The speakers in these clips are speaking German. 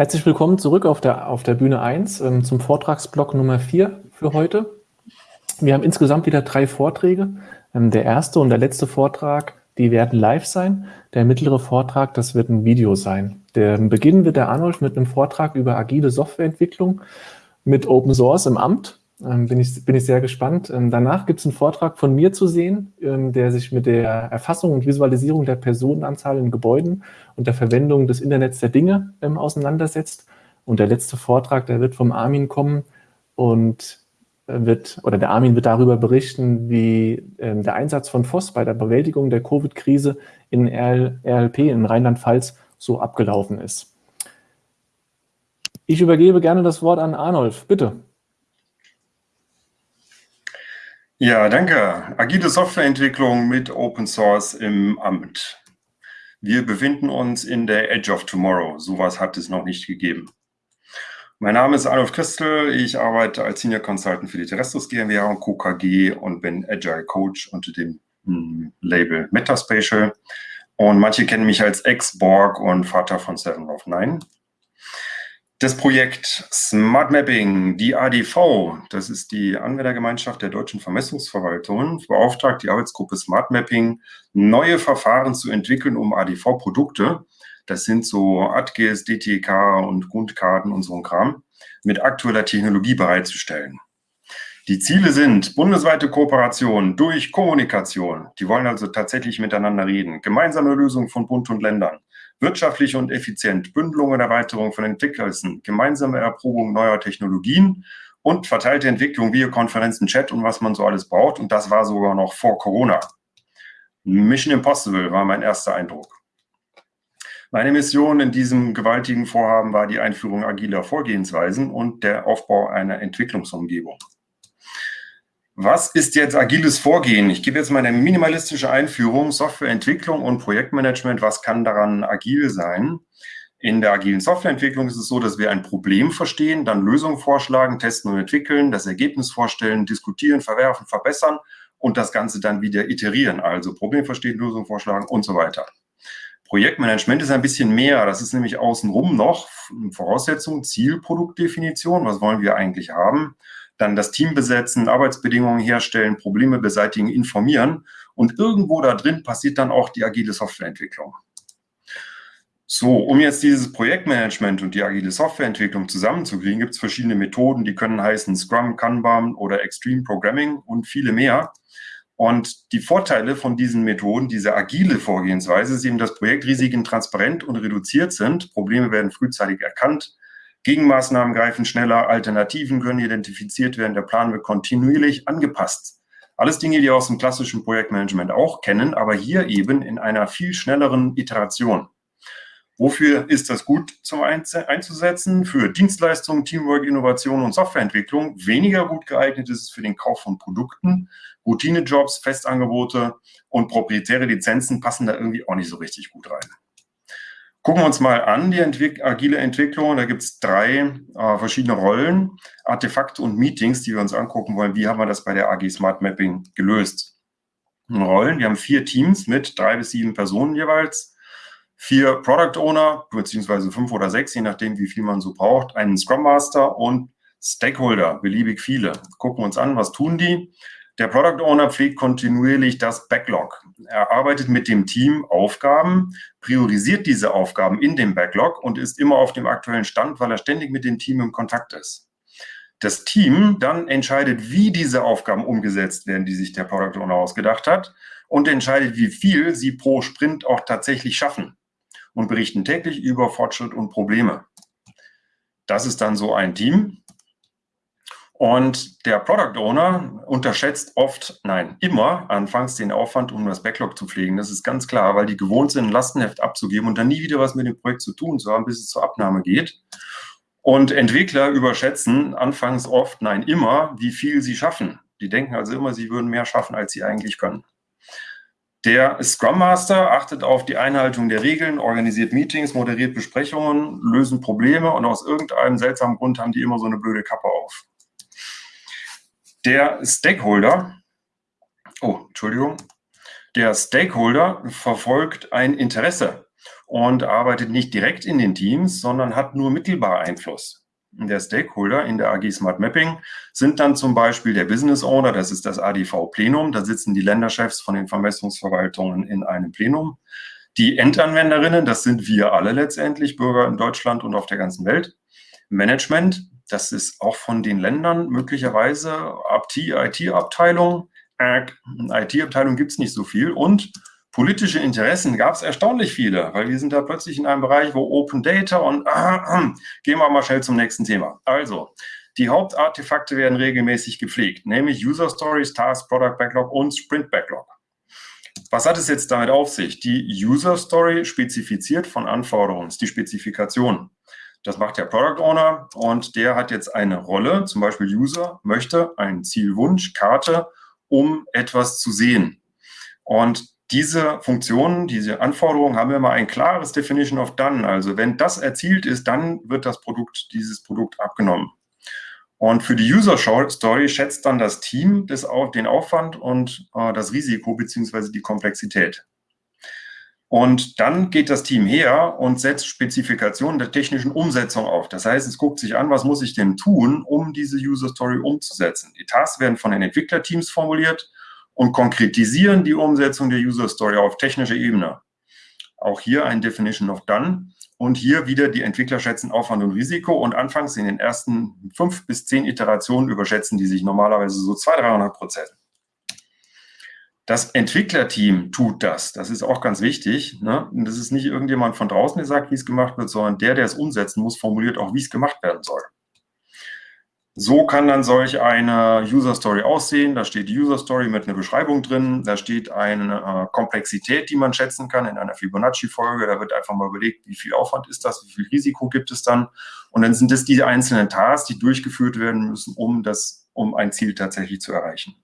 Herzlich willkommen zurück auf der, auf der Bühne 1 ähm, zum Vortragsblock Nummer 4 für heute. Wir haben insgesamt wieder drei Vorträge. Ähm, der erste und der letzte Vortrag, die werden live sein. Der mittlere Vortrag, das wird ein Video sein. Der Beginn wird der Arnulf mit einem Vortrag über agile Softwareentwicklung mit Open Source im Amt. Ähm, bin, ich, bin ich sehr gespannt. Ähm, danach gibt es einen Vortrag von mir zu sehen, ähm, der sich mit der Erfassung und Visualisierung der Personenanzahl in Gebäuden und der Verwendung des Internets der Dinge ähm, auseinandersetzt. Und der letzte Vortrag, der wird vom Armin kommen und äh, wird, oder der Armin wird darüber berichten, wie ähm, der Einsatz von FOSS bei der Bewältigung der Covid-Krise in RL, RLP in Rheinland-Pfalz so abgelaufen ist. Ich übergebe gerne das Wort an Arnolf. Bitte. Ja, danke. Agile Softwareentwicklung mit Open Source im Amt. Wir befinden uns in der Edge of Tomorrow. Sowas hat es noch nicht gegeben. Mein Name ist Adolf Christel. Ich arbeite als Senior Consultant für die Terrestrus GmbH und Co. Und bin Agile Coach unter dem hm, Label Metaspatial. Und manche kennen mich als Ex-Borg und Vater von Seven of Nine. Das Projekt Smart Mapping, die ADV, das ist die Anwendergemeinschaft der deutschen Vermessungsverwaltungen, beauftragt die Arbeitsgruppe Smart Mapping, neue Verfahren zu entwickeln, um ADV-Produkte, das sind so ATGIS, DTK und Grundkarten und so ein Kram, mit aktueller Technologie bereitzustellen. Die Ziele sind bundesweite Kooperation durch Kommunikation. Die wollen also tatsächlich miteinander reden. Gemeinsame Lösung von Bund und Ländern wirtschaftlich und effizient, Bündelung und Erweiterung von Entwicklern, gemeinsame Erprobung neuer Technologien und verteilte Entwicklung, Videokonferenzen, Chat und was man so alles braucht. Und das war sogar noch vor Corona. Mission Impossible war mein erster Eindruck. Meine Mission in diesem gewaltigen Vorhaben war die Einführung agiler Vorgehensweisen und der Aufbau einer Entwicklungsumgebung. Was ist jetzt agiles Vorgehen? Ich gebe jetzt mal eine minimalistische Einführung, Softwareentwicklung und Projektmanagement. Was kann daran agil sein? In der agilen Softwareentwicklung ist es so, dass wir ein Problem verstehen, dann Lösungen vorschlagen, testen und entwickeln, das Ergebnis vorstellen, diskutieren, verwerfen, verbessern und das Ganze dann wieder iterieren. Also Problem verstehen, Lösung vorschlagen und so weiter. Projektmanagement ist ein bisschen mehr. Das ist nämlich außenrum noch Voraussetzung, Ziel, Produktdefinition. Was wollen wir eigentlich haben? Dann das Team besetzen, Arbeitsbedingungen herstellen, Probleme beseitigen, informieren. Und irgendwo da drin passiert dann auch die agile Softwareentwicklung. So, um jetzt dieses Projektmanagement und die agile Softwareentwicklung zusammenzukriegen, gibt es verschiedene Methoden, die können heißen Scrum, Kanban oder Extreme Programming und viele mehr. Und die Vorteile von diesen Methoden, diese agile Vorgehensweise, ist eben, dass Projektrisiken transparent und reduziert sind. Probleme werden frühzeitig erkannt. Gegenmaßnahmen greifen schneller, Alternativen können identifiziert werden, der Plan wird kontinuierlich angepasst. Alles Dinge, die aus dem klassischen Projektmanagement auch kennen, aber hier eben in einer viel schnelleren Iteration. Wofür ist das gut zum einzusetzen? Für Dienstleistungen, Teamwork, Innovation und Softwareentwicklung. Weniger gut geeignet ist es für den Kauf von Produkten. Routinejobs, Festangebote und proprietäre Lizenzen passen da irgendwie auch nicht so richtig gut rein. Gucken wir uns mal an, die Entwick agile Entwicklung. Da gibt es drei äh, verschiedene Rollen, Artefakte und Meetings, die wir uns angucken wollen. Wie haben wir das bei der AG Smart Mapping gelöst? Rollen, wir haben vier Teams mit drei bis sieben Personen jeweils, vier Product Owner, beziehungsweise fünf oder sechs, je nachdem, wie viel man so braucht, einen Scrum Master und Stakeholder, beliebig viele. Gucken wir uns an, was tun die? Der Product Owner pflegt kontinuierlich das Backlog. Er arbeitet mit dem Team Aufgaben, priorisiert diese Aufgaben in dem Backlog und ist immer auf dem aktuellen Stand, weil er ständig mit dem Team im Kontakt ist. Das Team dann entscheidet, wie diese Aufgaben umgesetzt werden, die sich der Product Owner ausgedacht hat und entscheidet, wie viel sie pro Sprint auch tatsächlich schaffen und berichten täglich über Fortschritt und Probleme. Das ist dann so ein Team. Und der Product Owner unterschätzt oft, nein, immer anfangs den Aufwand, um das Backlog zu pflegen. Das ist ganz klar, weil die gewohnt sind, ein Lastenheft abzugeben und dann nie wieder was mit dem Projekt zu tun zu haben, bis es zur Abnahme geht. Und Entwickler überschätzen anfangs oft, nein, immer, wie viel sie schaffen. Die denken also immer, sie würden mehr schaffen, als sie eigentlich können. Der Scrum Master achtet auf die Einhaltung der Regeln, organisiert Meetings, moderiert Besprechungen, lösen Probleme und aus irgendeinem seltsamen Grund haben die immer so eine blöde Kappe auf. Der Stakeholder, oh, Entschuldigung, der Stakeholder verfolgt ein Interesse und arbeitet nicht direkt in den Teams, sondern hat nur mittelbar Einfluss. Der Stakeholder in der AG Smart Mapping sind dann zum Beispiel der Business Owner, das ist das ADV Plenum, da sitzen die Länderchefs von den Vermessungsverwaltungen in einem Plenum. Die Endanwenderinnen, das sind wir alle letztendlich, Bürger in Deutschland und auf der ganzen Welt. Management, das ist auch von den Ländern möglicherweise IT-Abteilung. IT-Abteilung gibt es nicht so viel. Und politische Interessen gab es erstaunlich viele, weil wir sind da plötzlich in einem Bereich, wo Open Data und äh, äh, gehen wir mal schnell zum nächsten Thema. Also, die Hauptartefakte werden regelmäßig gepflegt, nämlich User Stories, Task, Product Backlog und Sprint Backlog. Was hat es jetzt damit auf sich? Die User Story spezifiziert von Anforderungen, die Spezifikation. Das macht der Product Owner und der hat jetzt eine Rolle, zum Beispiel User möchte einen Zielwunsch, Karte, um etwas zu sehen. Und diese Funktionen, diese Anforderungen haben immer ein klares Definition of Done. Also wenn das erzielt ist, dann wird das Produkt, dieses Produkt abgenommen. Und für die User Story schätzt dann das Team das, den Aufwand und äh, das Risiko beziehungsweise die Komplexität. Und dann geht das Team her und setzt Spezifikationen der technischen Umsetzung auf. Das heißt, es guckt sich an, was muss ich denn tun, um diese User Story umzusetzen. Die Tasks werden von den Entwicklerteams formuliert und konkretisieren die Umsetzung der User Story auf technischer Ebene. Auch hier ein Definition of Done. Und hier wieder die Entwickler schätzen Aufwand und Risiko. Und anfangs in den ersten fünf bis zehn Iterationen überschätzen die sich normalerweise so 200, 300 Prozent. Das Entwicklerteam tut das. Das ist auch ganz wichtig. Ne? Und das ist nicht irgendjemand von draußen, der sagt, wie es gemacht wird, sondern der, der es umsetzen muss, formuliert auch, wie es gemacht werden soll. So kann dann solch eine User Story aussehen. Da steht die User Story mit einer Beschreibung drin. Da steht eine äh, Komplexität, die man schätzen kann in einer Fibonacci-Folge. Da wird einfach mal überlegt, wie viel Aufwand ist das, wie viel Risiko gibt es dann. Und dann sind es die einzelnen Tasks, die durchgeführt werden müssen, um, das, um ein Ziel tatsächlich zu erreichen.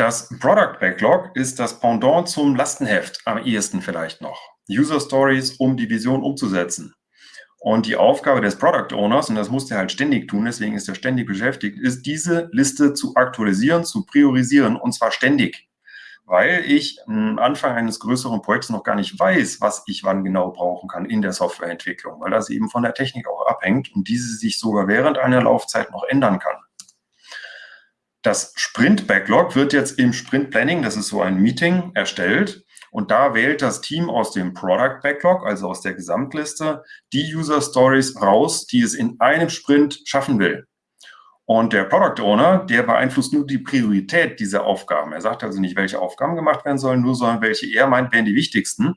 Das Product Backlog ist das Pendant zum Lastenheft am ehesten vielleicht noch. User Stories, um die Vision umzusetzen. Und die Aufgabe des Product Owners, und das muss der halt ständig tun, deswegen ist er ständig beschäftigt, ist diese Liste zu aktualisieren, zu priorisieren und zwar ständig. Weil ich am Anfang eines größeren Projekts noch gar nicht weiß, was ich wann genau brauchen kann in der Softwareentwicklung, weil das eben von der Technik auch abhängt und diese sich sogar während einer Laufzeit noch ändern kann. Das Sprint Backlog wird jetzt im Sprint Planning, das ist so ein Meeting, erstellt und da wählt das Team aus dem Product Backlog, also aus der Gesamtliste, die User Stories raus, die es in einem Sprint schaffen will. Und der Product Owner, der beeinflusst nur die Priorität dieser Aufgaben. Er sagt also nicht, welche Aufgaben gemacht werden sollen, nur sondern welche er meint, wären die wichtigsten.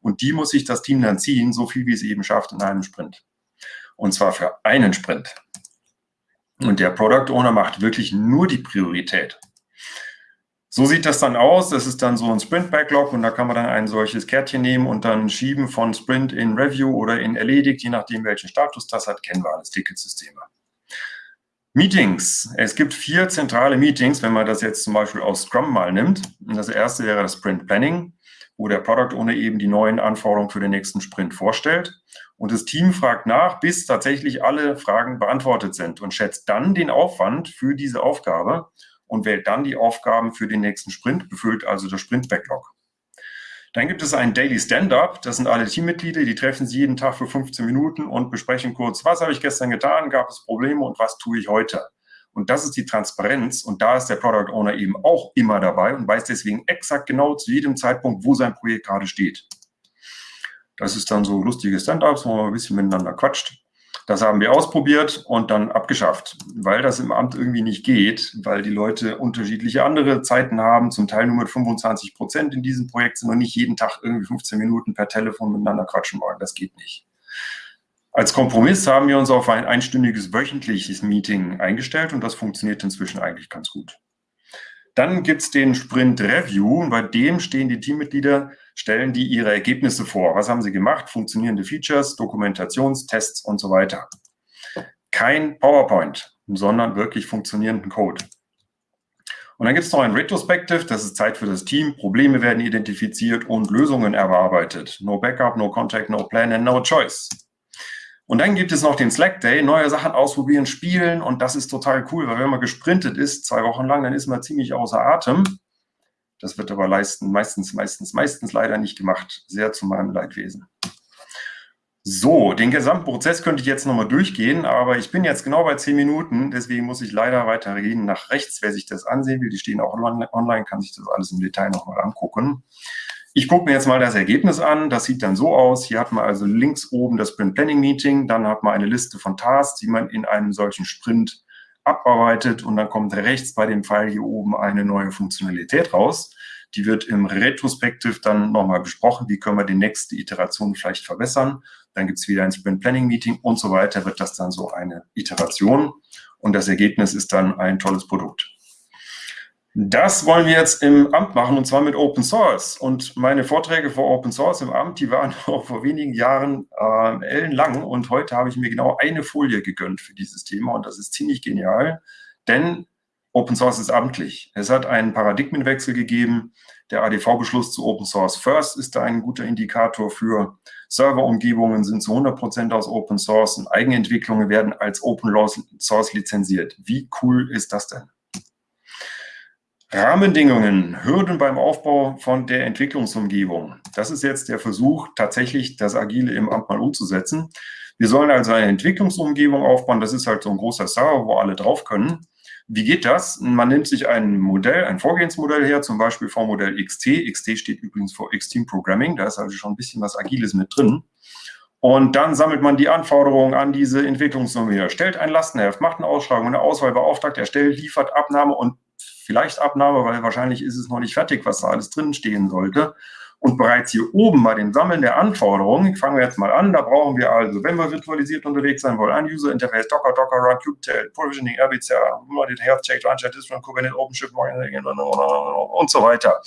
Und die muss sich das Team dann ziehen, so viel wie es eben schafft in einem Sprint. Und zwar für einen Sprint. Und der Product Owner macht wirklich nur die Priorität. So sieht das dann aus. Das ist dann so ein Sprint-Backlog und da kann man dann ein solches Kärtchen nehmen und dann schieben von Sprint in Review oder in erledigt, je nachdem, welchen Status das hat, kennen wir alles Ticketsysteme. Meetings. Es gibt vier zentrale Meetings, wenn man das jetzt zum Beispiel aus Scrum mal nimmt. Das erste wäre das Sprint Planning, wo der Product Owner eben die neuen Anforderungen für den nächsten Sprint vorstellt. Und das Team fragt nach, bis tatsächlich alle Fragen beantwortet sind und schätzt dann den Aufwand für diese Aufgabe und wählt dann die Aufgaben für den nächsten Sprint, befüllt also das Sprint-Backlog. Dann gibt es ein Daily Stand-up. Das sind alle Teammitglieder, die treffen sich jeden Tag für 15 Minuten und besprechen kurz, was habe ich gestern getan, gab es Probleme und was tue ich heute. Und das ist die Transparenz. Und da ist der Product Owner eben auch immer dabei und weiß deswegen exakt genau zu jedem Zeitpunkt, wo sein Projekt gerade steht. Das ist dann so lustige Stand-ups, wo man ein bisschen miteinander quatscht. Das haben wir ausprobiert und dann abgeschafft, weil das im Amt irgendwie nicht geht, weil die Leute unterschiedliche andere Zeiten haben, zum Teil nur mit 25 Prozent in diesem Projekt sind und nicht jeden Tag irgendwie 15 Minuten per Telefon miteinander quatschen wollen. Das geht nicht. Als Kompromiss haben wir uns auf ein einstündiges wöchentliches Meeting eingestellt und das funktioniert inzwischen eigentlich ganz gut. Dann gibt es den Sprint Review und bei dem stehen die Teammitglieder, stellen die ihre Ergebnisse vor. Was haben sie gemacht? Funktionierende Features, Dokumentationstests und so weiter. Kein PowerPoint, sondern wirklich funktionierenden Code. Und dann gibt es noch ein Retrospective, das ist Zeit für das Team. Probleme werden identifiziert und Lösungen erarbeitet. No Backup, no Contact, no Plan and no Choice. Und dann gibt es noch den Slack Day, neue Sachen ausprobieren, spielen und das ist total cool, weil wenn man gesprintet ist, zwei Wochen lang, dann ist man ziemlich außer Atem. Das wird aber leisten, meistens, meistens, meistens leider nicht gemacht. Sehr zu meinem Leidwesen. So, den gesamten Prozess könnte ich jetzt nochmal durchgehen, aber ich bin jetzt genau bei zehn Minuten, deswegen muss ich leider weitergehen nach rechts. Wer sich das ansehen will, die stehen auch online, kann sich das alles im Detail nochmal angucken. Ich gucke mir jetzt mal das Ergebnis an. Das sieht dann so aus. Hier hat man also links oben das Sprint Planning Meeting. Dann hat man eine Liste von Tasks, die man in einem solchen Sprint abarbeitet. Und dann kommt rechts bei dem Pfeil hier oben eine neue Funktionalität raus. Die wird im Retrospektiv dann nochmal besprochen. Wie können wir die nächste Iteration vielleicht verbessern? Dann gibt es wieder ein Sprint Planning Meeting und so weiter. Wird das dann so eine Iteration. Und das Ergebnis ist dann ein tolles Produkt. Das wollen wir jetzt im Amt machen und zwar mit Open Source. Und meine Vorträge vor Open Source im Amt, die waren vor wenigen Jahren äh, ellenlang und heute habe ich mir genau eine Folie gegönnt für dieses Thema und das ist ziemlich genial, denn Open Source ist amtlich. Es hat einen Paradigmenwechsel gegeben. Der ADV-Beschluss zu Open Source First ist da ein guter Indikator für. Serverumgebungen sind zu 100 Prozent aus Open Source und Eigenentwicklungen werden als Open Source lizenziert. Wie cool ist das denn? Rahmenbedingungen, Hürden beim Aufbau von der Entwicklungsumgebung. Das ist jetzt der Versuch, tatsächlich das Agile im Amt mal umzusetzen. Wir sollen also eine Entwicklungsumgebung aufbauen. Das ist halt so ein großer Server, wo alle drauf können. Wie geht das? Man nimmt sich ein Modell, ein Vorgehensmodell her, zum Beispiel vom Modell XT. XT steht übrigens für Extreme Programming. Da ist also schon ein bisschen was Agiles mit drin. Und dann sammelt man die Anforderungen an diese Entwicklungsnummer her, stellt ein Lastenheft, macht eine Ausschreibung, eine Auswahl beauftragt, erstellt, liefert Abnahme und vielleicht Abnahme, weil wahrscheinlich ist es noch nicht fertig, was da alles drin stehen sollte. Und bereits hier oben bei den Sammeln der Anforderungen, fangen wir jetzt mal an, da brauchen wir also, wenn wir virtualisiert unterwegs sein wollen, ein User Interface, Docker, Docker, Run, Kubetail, Provisioning, RBC, Health Check, Runchat, Distribution, Kubernetes, OpenShift und so weiter.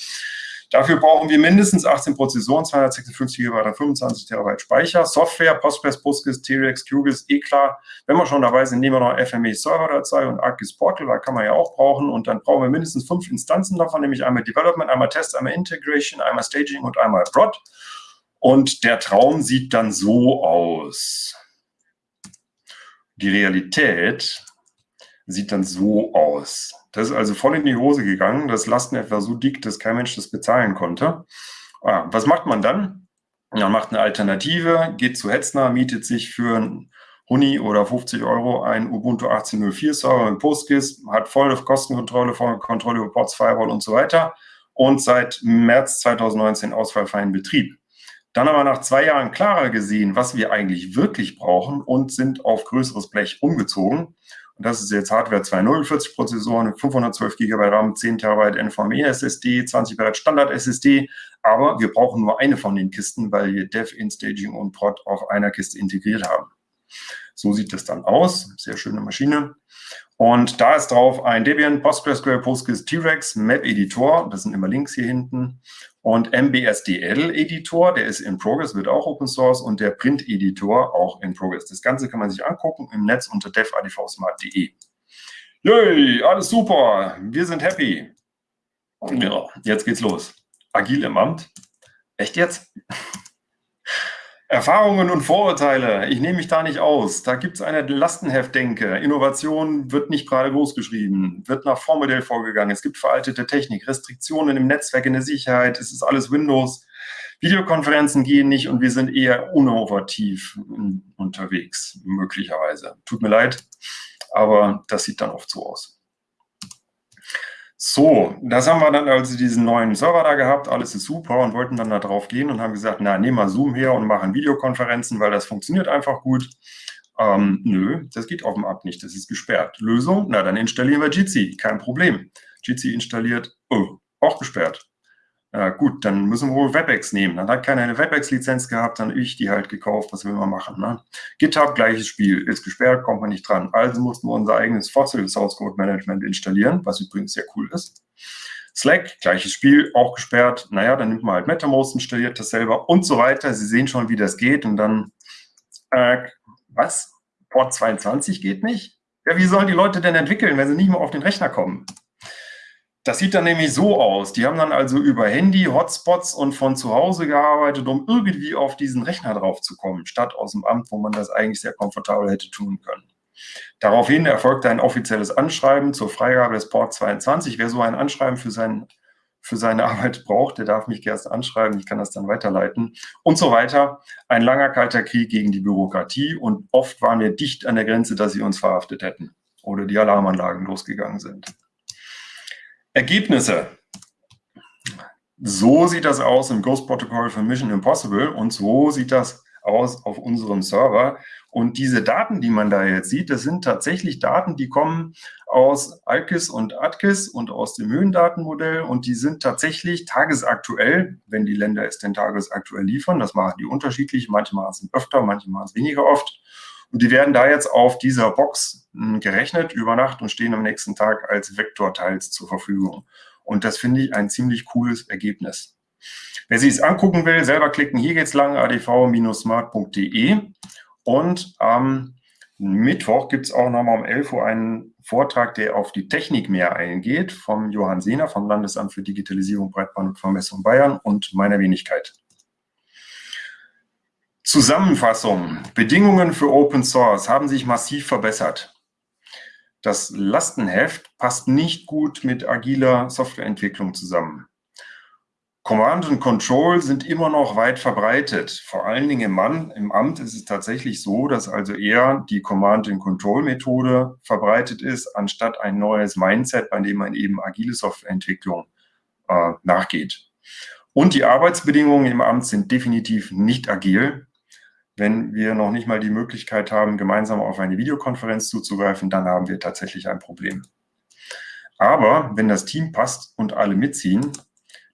Dafür brauchen wir mindestens 18 Prozessoren, 256 GB, 25 Terabyte Speicher, Software, Postgres, Postgres, T-Rex, QGIS, eh klar. Wenn wir schon dabei sind, nehmen wir noch FME Server-Datei und ArcGIS Portal, da kann man ja auch brauchen. Und dann brauchen wir mindestens fünf Instanzen davon, nämlich einmal Development, einmal Test, einmal Integration, einmal Staging und einmal Prod. Und der Traum sieht dann so aus. Die Realität sieht dann so aus. Das ist also voll in die Hose gegangen. Das Lastenheft war so dick, dass kein Mensch das bezahlen konnte. Ah, was macht man dann? Man macht eine Alternative, geht zu Hetzner, mietet sich für ein Huni oder 50 Euro ein Ubuntu 18.04 Server mit PostGIS, hat volle Kostenkontrolle, volle Kontrolle über Ports, Firewall und so weiter und seit März 2019 ausfallfreien Betrieb. Dann haben wir nach zwei Jahren klarer gesehen, was wir eigentlich wirklich brauchen und sind auf größeres Blech umgezogen das ist jetzt Hardware 240 Prozessoren, 512 GB RAM, 10 TB NVMe SSD, 20 GB Standard SSD. Aber wir brauchen nur eine von den Kisten, weil wir Dev, InStaging und Prod auf einer Kiste integriert haben. So sieht das dann aus. Sehr schöne Maschine. Und da ist drauf ein Debian, PostgreSQL, Postgres, T-Rex, Map Editor. Das sind immer Links hier hinten und MBSDL-Editor, der ist in Progress, wird auch Open Source und der Print-Editor auch in Progress. Das Ganze kann man sich angucken im Netz unter devadvsmart.de. Yay, alles super, wir sind happy. Ja, jetzt geht's los. Agil im Amt. Echt jetzt? Erfahrungen und Vorurteile. Ich nehme mich da nicht aus. Da gibt es eine Lastenheftdenke. Innovation wird nicht gerade groß geschrieben, wird nach Vormodell vorgegangen. Es gibt veraltete Technik, Restriktionen im Netzwerk, in der Sicherheit. Es ist alles Windows. Videokonferenzen gehen nicht und wir sind eher innovativ unterwegs, möglicherweise. Tut mir leid, aber das sieht dann oft so aus. So, das haben wir dann also diesen neuen Server da gehabt, alles ist super und wollten dann da drauf gehen und haben gesagt, na, nehmen wir Zoom her und machen Videokonferenzen, weil das funktioniert einfach gut. Ähm, nö, das geht auf dem App nicht, das ist gesperrt. Lösung, na, dann installieren wir Jitsi, kein Problem. Jitsi installiert, oh, auch gesperrt. Ja, gut, dann müssen wir wohl WebEx nehmen. Dann hat keiner eine WebEx-Lizenz gehabt, dann ich die halt gekauft. Was will man machen? Ne? GitHub, gleiches Spiel, ist gesperrt, kommt man nicht dran. Also mussten wir unser eigenes Fossil Source Code Management installieren, was übrigens sehr cool ist. Slack, gleiches Spiel, auch gesperrt. Naja, dann nimmt man halt MetaMost, installiert das selber und so weiter. Sie sehen schon, wie das geht. Und dann, äh, was? Port 22 geht nicht? Ja, wie sollen die Leute denn entwickeln, wenn sie nicht mehr auf den Rechner kommen? Das sieht dann nämlich so aus. Die haben dann also über Handy, Hotspots und von zu Hause gearbeitet, um irgendwie auf diesen Rechner drauf zu kommen, statt aus dem Amt, wo man das eigentlich sehr komfortabel hätte tun können. Daraufhin erfolgte ein offizielles Anschreiben zur Freigabe des Port 22. Wer so ein Anschreiben für sein für seine Arbeit braucht, der darf mich erst anschreiben, ich kann das dann weiterleiten und so weiter. Ein langer kalter Krieg gegen die Bürokratie und oft waren wir dicht an der Grenze, dass sie uns verhaftet hätten oder die Alarmanlagen losgegangen sind. Ergebnisse. So sieht das aus im Ghost-Protokoll für Mission Impossible und so sieht das aus auf unserem Server. Und diese Daten, die man da jetzt sieht, das sind tatsächlich Daten, die kommen aus ALKIS und ATKIS und aus dem Höhendatenmodell und die sind tatsächlich tagesaktuell, wenn die Länder es denn tagesaktuell liefern. Das machen die unterschiedlich, manche machen es öfter, manche machen es weniger oft. Und die werden da jetzt auf dieser Box hm, gerechnet über Nacht und stehen am nächsten Tag als Vektorteils zur Verfügung. Und das finde ich ein ziemlich cooles Ergebnis. Wer sich es angucken will, selber klicken. Hier geht's lang, adv-smart.de. Und am Mittwoch gibt es auch nochmal um 11 Uhr einen Vortrag, der auf die Technik mehr eingeht, vom Johann Sehner vom Landesamt für Digitalisierung, Breitband und Vermessung Bayern und meiner Wenigkeit. Zusammenfassung. Bedingungen für Open Source haben sich massiv verbessert. Das Lastenheft passt nicht gut mit agiler Softwareentwicklung zusammen. Command und Control sind immer noch weit verbreitet. Vor allen Dingen im, Mann, im Amt ist es tatsächlich so, dass also eher die Command and Control Methode verbreitet ist, anstatt ein neues Mindset, bei dem man eben agile Softwareentwicklung äh, nachgeht. Und die Arbeitsbedingungen im Amt sind definitiv nicht agil. Wenn wir noch nicht mal die Möglichkeit haben, gemeinsam auf eine Videokonferenz zuzugreifen, dann haben wir tatsächlich ein Problem. Aber wenn das Team passt und alle mitziehen,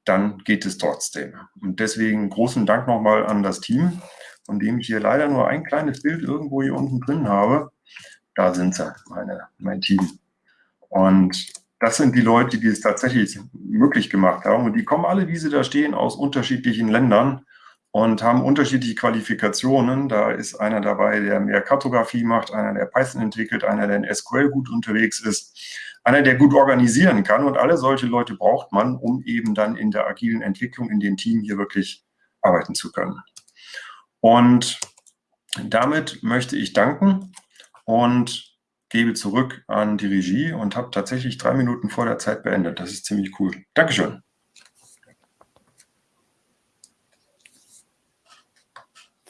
dann geht es trotzdem. Und deswegen großen Dank nochmal an das Team, von dem ich hier leider nur ein kleines Bild irgendwo hier unten drin habe. Da sind sie, meine, mein Team. Und das sind die Leute, die es tatsächlich möglich gemacht haben. Und die kommen alle, wie sie da stehen, aus unterschiedlichen Ländern und haben unterschiedliche Qualifikationen. Da ist einer dabei, der mehr Kartografie macht, einer, der Python entwickelt, einer, der in SQL gut unterwegs ist, einer, der gut organisieren kann. Und alle solche Leute braucht man, um eben dann in der agilen Entwicklung in dem Team hier wirklich arbeiten zu können. Und damit möchte ich danken und gebe zurück an die Regie und habe tatsächlich drei Minuten vor der Zeit beendet. Das ist ziemlich cool. Dankeschön.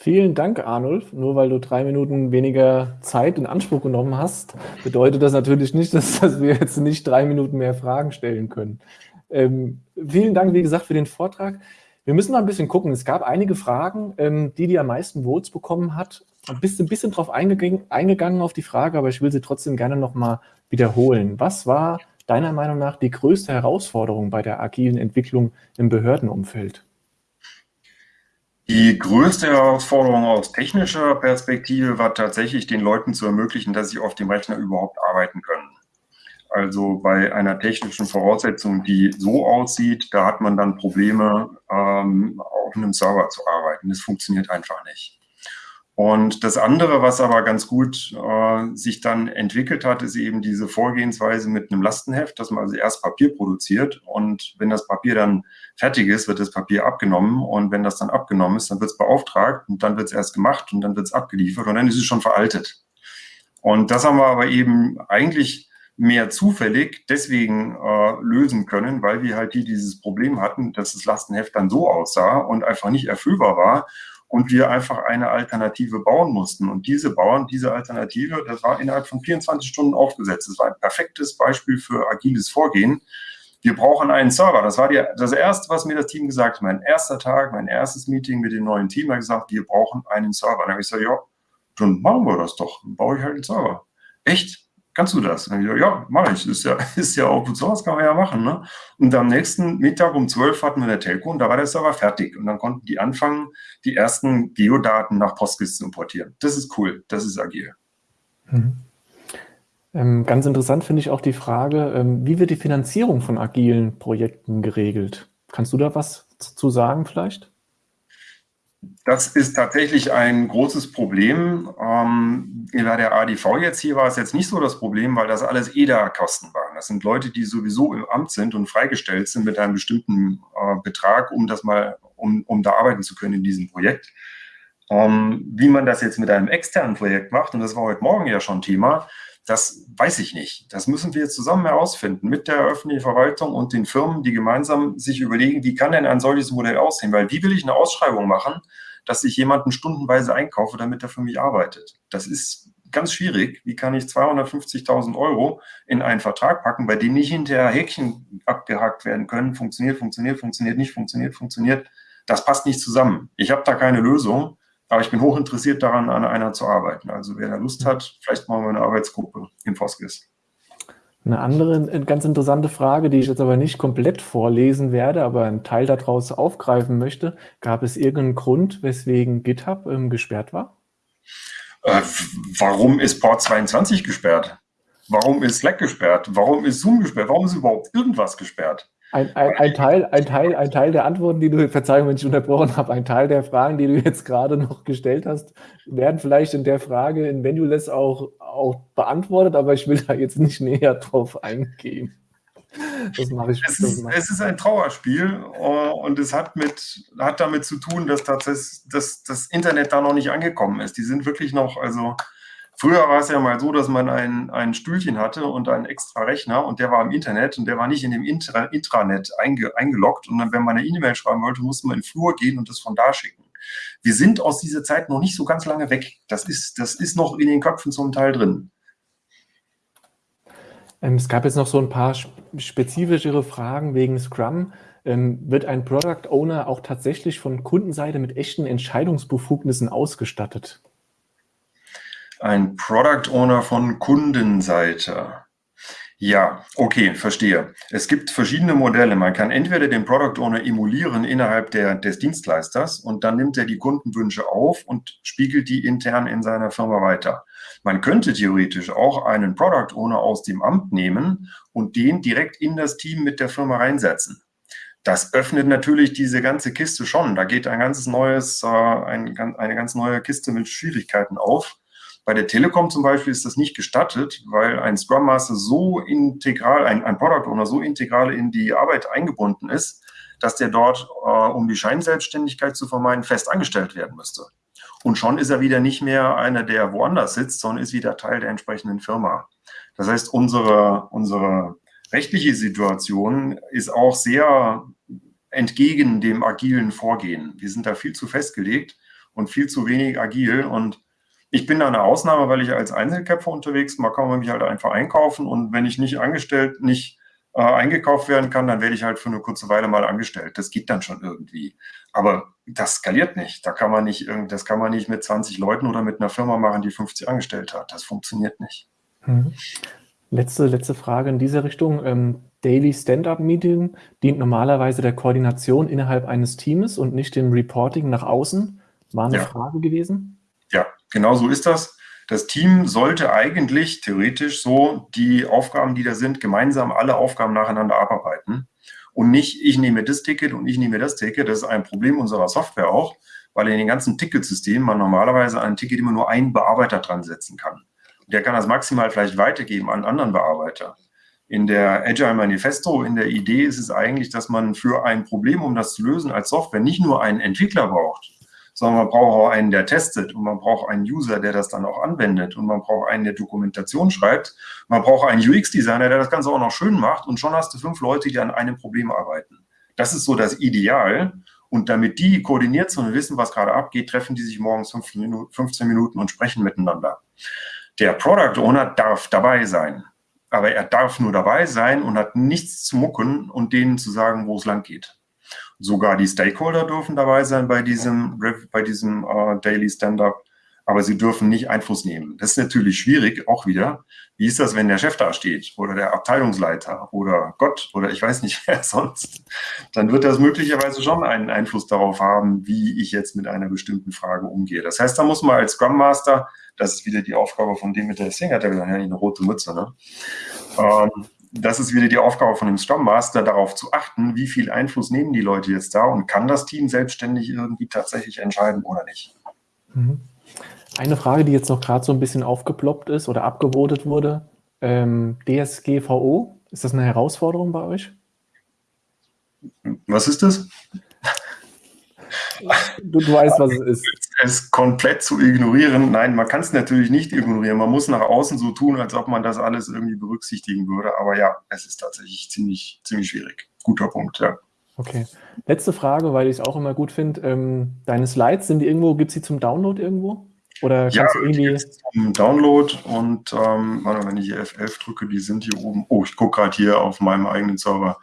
Vielen Dank, Arnulf. Nur weil du drei Minuten weniger Zeit in Anspruch genommen hast, bedeutet das natürlich nicht, dass, dass wir jetzt nicht drei Minuten mehr Fragen stellen können. Ähm, vielen Dank, wie gesagt, für den Vortrag. Wir müssen mal ein bisschen gucken. Es gab einige Fragen, ähm, die die am meisten Votes bekommen hat. Du bist ein bisschen drauf eingegangen, eingegangen auf die Frage, aber ich will sie trotzdem gerne nochmal wiederholen. Was war deiner Meinung nach die größte Herausforderung bei der agilen Entwicklung im Behördenumfeld? Die größte Herausforderung aus technischer Perspektive war tatsächlich, den Leuten zu ermöglichen, dass sie auf dem Rechner überhaupt arbeiten können. Also bei einer technischen Voraussetzung, die so aussieht, da hat man dann Probleme, ähm, auf einem Server zu arbeiten. Das funktioniert einfach nicht. Und das andere, was aber ganz gut äh, sich dann entwickelt hat, ist eben diese Vorgehensweise mit einem Lastenheft, dass man also erst Papier produziert. Und wenn das Papier dann fertig ist, wird das Papier abgenommen. Und wenn das dann abgenommen ist, dann wird es beauftragt und dann wird es erst gemacht und dann wird es abgeliefert und dann ist es schon veraltet. Und das haben wir aber eben eigentlich mehr zufällig deswegen äh, lösen können, weil wir halt hier dieses Problem hatten, dass das Lastenheft dann so aussah und einfach nicht erfüllbar war und wir einfach eine Alternative bauen mussten. Und diese Bauern, diese Alternative, das war innerhalb von 24 Stunden aufgesetzt. Das war ein perfektes Beispiel für agiles Vorgehen. Wir brauchen einen Server. Das war die, das Erste, was mir das Team gesagt hat. Mein erster Tag, mein erstes Meeting mit dem neuen Team hat gesagt, wir brauchen einen Server. Dann habe ich gesagt, ja, dann machen wir das doch. Dann baue ich halt einen Server. Echt? Kannst du das? Ich, ja, mache ich. Ist ja, ist ja Open Source, kann man ja machen. Ne? Und am nächsten Mittag um 12 hatten wir eine Telco und da war der Server fertig. Und dann konnten die anfangen, die ersten Geodaten nach Postgres zu importieren. Das ist cool, das ist agil. Mhm. Ähm, ganz interessant finde ich auch die Frage, ähm, wie wird die Finanzierung von agilen Projekten geregelt? Kannst du da was zu sagen vielleicht? Das ist tatsächlich ein großes Problem. Ähm, bei der ADV jetzt hier war es jetzt nicht so das Problem, weil das alles EDA-Kosten waren. Das sind Leute, die sowieso im Amt sind und freigestellt sind mit einem bestimmten äh, Betrag, um das mal, um, um da arbeiten zu können in diesem Projekt. Ähm, wie man das jetzt mit einem externen Projekt macht, und das war heute Morgen ja schon Thema, Das weiß ich nicht. Das müssen wir zusammen herausfinden mit der öffentlichen Verwaltung und den Firmen, die gemeinsam sich überlegen, wie kann denn ein solches Modell aussehen? Weil wie will ich eine Ausschreibung machen, dass ich jemanden stundenweise einkaufe, damit er für mich arbeitet? Das ist ganz schwierig. Wie kann ich 250.000 Euro in einen Vertrag packen, bei dem nicht hinterher Häkchen abgehakt werden können? Funktioniert, funktioniert, funktioniert nicht, funktioniert, funktioniert. Das passt nicht zusammen. Ich habe da keine Lösung. Aber ich bin hoch interessiert daran, an einer zu arbeiten. Also wer da Lust hat, vielleicht machen wir eine Arbeitsgruppe in Foskis. Eine andere äh, ganz interessante Frage, die ich jetzt aber nicht komplett vorlesen werde, aber einen Teil daraus aufgreifen möchte. Gab es irgendeinen Grund, weswegen GitHub ähm, gesperrt war? Äh, warum ist Port 22 gesperrt? Warum ist Slack gesperrt? Warum ist Zoom gesperrt? Warum ist überhaupt irgendwas gesperrt? Ein, ein, ein, Teil, ein, Teil, ein Teil der Antworten, die du, Verzeihung, wenn ich unterbrochen habe, ein Teil der Fragen, die du jetzt gerade noch gestellt hast, werden vielleicht in der Frage in Venuless auch, auch beantwortet, aber ich will da jetzt nicht näher drauf eingehen. Das mache ich. Es ist, es ist ein Trauerspiel äh, und es hat, mit, hat damit zu tun, dass tatsächlich dass das Internet da noch nicht angekommen ist. Die sind wirklich noch, also Früher war es ja mal so, dass man ein, ein Stühlchen hatte und einen extra Rechner und der war im Internet und der war nicht in dem Intra, Intranet einge, eingeloggt. Und dann, wenn man eine E-Mail schreiben wollte, musste man in den Flur gehen und das von da schicken. Wir sind aus dieser Zeit noch nicht so ganz lange weg. Das ist, das ist noch in den Köpfen zum Teil drin. Ähm, es gab jetzt noch so ein paar spezifischere Fragen wegen Scrum. Ähm, wird ein Product Owner auch tatsächlich von Kundenseite mit echten Entscheidungsbefugnissen ausgestattet? Ein Product Owner von Kundenseite. Ja, okay, verstehe. Es gibt verschiedene Modelle. Man kann entweder den Product Owner emulieren innerhalb der, des Dienstleisters und dann nimmt er die Kundenwünsche auf und spiegelt die intern in seiner Firma weiter. Man könnte theoretisch auch einen Product Owner aus dem Amt nehmen und den direkt in das Team mit der Firma reinsetzen. Das öffnet natürlich diese ganze Kiste schon. Da geht ein ganz neues, äh, ein, eine ganz neue Kiste mit Schwierigkeiten auf bei der Telekom zum Beispiel ist das nicht gestattet, weil ein Scrum Master so integral, ein, ein Product Owner so integral in die Arbeit eingebunden ist, dass der dort, äh, um die Scheinselbstständigkeit zu vermeiden, fest angestellt werden müsste. Und schon ist er wieder nicht mehr einer, der woanders sitzt, sondern ist wieder Teil der entsprechenden Firma. Das heißt, unsere, unsere rechtliche Situation ist auch sehr entgegen dem agilen Vorgehen. Wir sind da viel zu festgelegt und viel zu wenig agil und ich bin da eine Ausnahme, weil ich als Einzelkämpfer unterwegs bin. Man kann mich halt einfach einkaufen und wenn ich nicht angestellt, nicht äh, eingekauft werden kann, dann werde ich halt für eine kurze Weile mal angestellt. Das geht dann schon irgendwie. Aber das skaliert nicht. Da kann man nicht, das kann man nicht mit 20 Leuten oder mit einer Firma machen, die 50 angestellt hat. Das funktioniert nicht. Mhm. Letzte, letzte Frage in dieser Richtung. Ähm, Daily Stand-up-Meeting dient normalerweise der Koordination innerhalb eines Teams und nicht dem Reporting nach außen. War eine ja. Frage gewesen? Ja, genau so ist das. Das Team sollte eigentlich theoretisch so die Aufgaben, die da sind, gemeinsam alle Aufgaben nacheinander abarbeiten. Und nicht, ich nehme das Ticket und ich nehme das Ticket. Das ist ein Problem unserer Software auch, weil in den ganzen Ticketsystemen man normalerweise ein Ticket immer nur einen Bearbeiter dran setzen kann. Der kann das maximal vielleicht weitergeben an anderen Bearbeiter. In der Agile Manifesto, in der Idee ist es eigentlich, dass man für ein Problem, um das zu lösen, als Software nicht nur einen Entwickler braucht, sondern man braucht auch einen, der testet und man braucht einen User, der das dann auch anwendet und man braucht einen, der Dokumentation schreibt. Man braucht einen UX-Designer, der das Ganze auch noch schön macht und schon hast du fünf Leute, die an einem Problem arbeiten. Das ist so das Ideal. Und damit die koordiniert sind und wissen, was gerade abgeht, treffen die sich morgens 15 Minuten und sprechen miteinander. Der Product Owner darf dabei sein. Aber er darf nur dabei sein und hat nichts zu mucken und denen zu sagen, wo es lang geht. Sogar die Stakeholder dürfen dabei sein bei diesem, bei diesem uh, Daily Stand-up, aber sie dürfen nicht Einfluss nehmen. Das ist natürlich schwierig, auch wieder. Wie ist das, wenn der Chef da steht oder der Abteilungsleiter oder Gott oder ich weiß nicht wer sonst? Dann wird das möglicherweise schon einen Einfluss darauf haben, wie ich jetzt mit einer bestimmten Frage umgehe. Das heißt, da muss man als Scrum Master, das ist wieder die Aufgabe von dem mit der Singer, der hat ja eine rote Mütze, ne? Ähm, das ist wieder die Aufgabe von dem Scrum Master, darauf zu achten, wie viel Einfluss nehmen die Leute jetzt da und kann das Team selbstständig irgendwie tatsächlich entscheiden oder nicht. Mhm. Eine Frage, die jetzt noch gerade so ein bisschen aufgeploppt ist oder abgewotet wurde, ähm, DSGVO, ist das eine Herausforderung bei euch? Was ist das? Du, du weißt, was es ist. Es komplett zu ignorieren. Nein, man kann es natürlich nicht ignorieren. Man muss nach außen so tun, als ob man das alles irgendwie berücksichtigen würde. Aber ja, es ist tatsächlich ziemlich, ziemlich schwierig. Guter Punkt, ja. Okay. Letzte Frage, weil ich es auch immer gut finde. Ähm, deine Slides, sind die irgendwo, gibt es die zum Download irgendwo? Oder kannst ja, du irgendwie. Zum Download und ähm, wenn ich hier F11 drücke, die sind hier oben. Oh, ich gucke gerade hier auf meinem eigenen Server.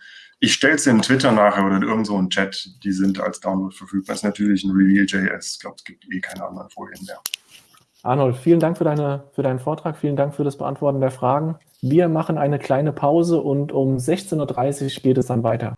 Ich stelle es in Twitter nachher oder in irgendeinem so Chat, die sind als Download verfügbar. Ist natürlich ein Reveal.js. Ich glaube, es gibt eh keine anderen Folien mehr. Arnold, vielen Dank für, deine, für deinen Vortrag, vielen Dank für das Beantworten der Fragen. Wir machen eine kleine Pause und um 16.30 Uhr geht es dann weiter.